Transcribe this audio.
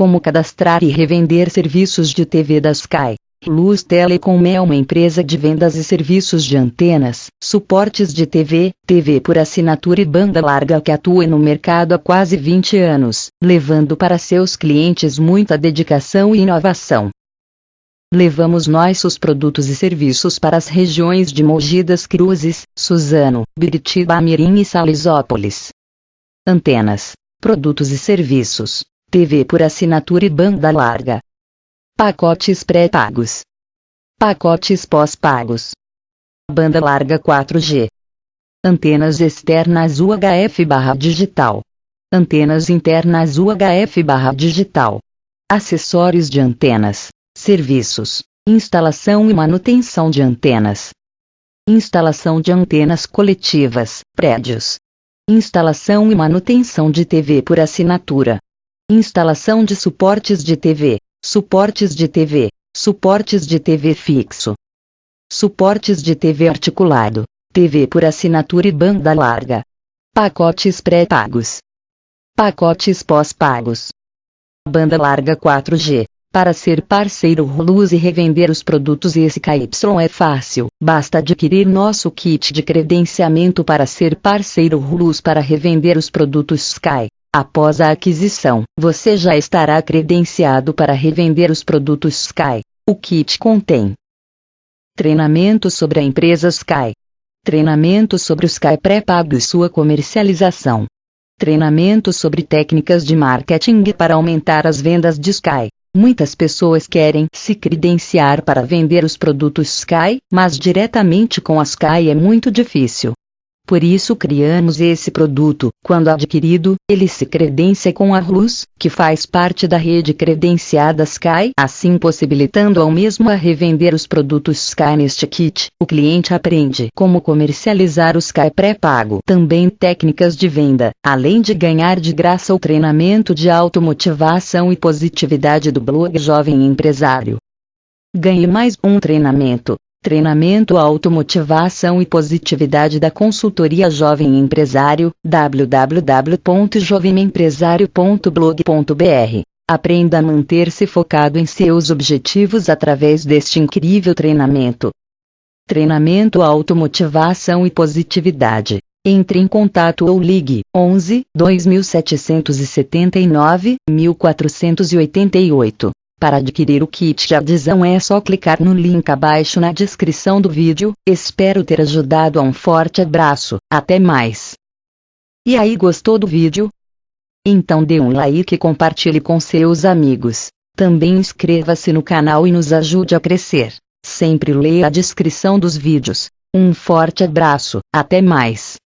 Como cadastrar e revender serviços de TV da Sky. Luz Telecom é uma empresa de vendas e serviços de antenas, suportes de TV, TV por assinatura e banda larga que atua no mercado há quase 20 anos, levando para seus clientes muita dedicação e inovação. Levamos nossos produtos e serviços para as regiões de Mogi das Cruzes, Suzano, Biritiba Mirim e Salisópolis. Antenas, produtos e serviços, TV por assinatura e banda larga. Pacotes pré-pagos. Pacotes pós-pagos. Banda larga 4G. Antenas externas UHF barra digital. Antenas internas UHF barra digital. Acessórios de antenas. Serviços, instalação e manutenção de antenas. Instalação de antenas coletivas, prédios. Instalação e manutenção de TV por assinatura. Instalação de suportes de TV, suportes de TV, suportes de TV fixo. Suportes de TV articulado, TV por assinatura e banda larga. Pacotes pré-pagos. Pacotes pós-pagos. Banda larga 4G. Para ser parceiro Luz e revender os produtos SKY é fácil, basta adquirir nosso kit de credenciamento para ser parceiro Luz para revender os produtos Sky. Após a aquisição, você já estará credenciado para revender os produtos Sky. O kit contém treinamento sobre a empresa Sky, treinamento sobre o Sky pré-pago e sua comercialização, treinamento sobre técnicas de marketing para aumentar as vendas de Sky Muitas pessoas querem se credenciar para vender os produtos Sky, mas diretamente com a Sky é muito difícil. Por isso criamos esse produto. Quando adquirido, ele se credencia com a Luz, que faz parte da rede credenciada Sky, assim possibilitando ao mesmo a revender os produtos Sky neste kit. O cliente aprende como comercializar o Sky pré-pago, também técnicas de venda, além de ganhar de graça o treinamento de automotivação e positividade do blog Jovem Empresário. Ganhe mais um treinamento. Treinamento Automotivação e Positividade da Consultoria Jovem Empresário, www.jovemempresario.blog.br. Aprenda a manter-se focado em seus objetivos através deste incrível treinamento. Treinamento Automotivação e Positividade. Entre em contato ou ligue 11 2779 1488. Para adquirir o kit de adesão é só clicar no link abaixo na descrição do vídeo. Espero ter ajudado um forte abraço. Até mais. E aí gostou do vídeo? Então dê um like e compartilhe com seus amigos. Também inscreva-se no canal e nos ajude a crescer. Sempre leia a descrição dos vídeos. Um forte abraço. Até mais.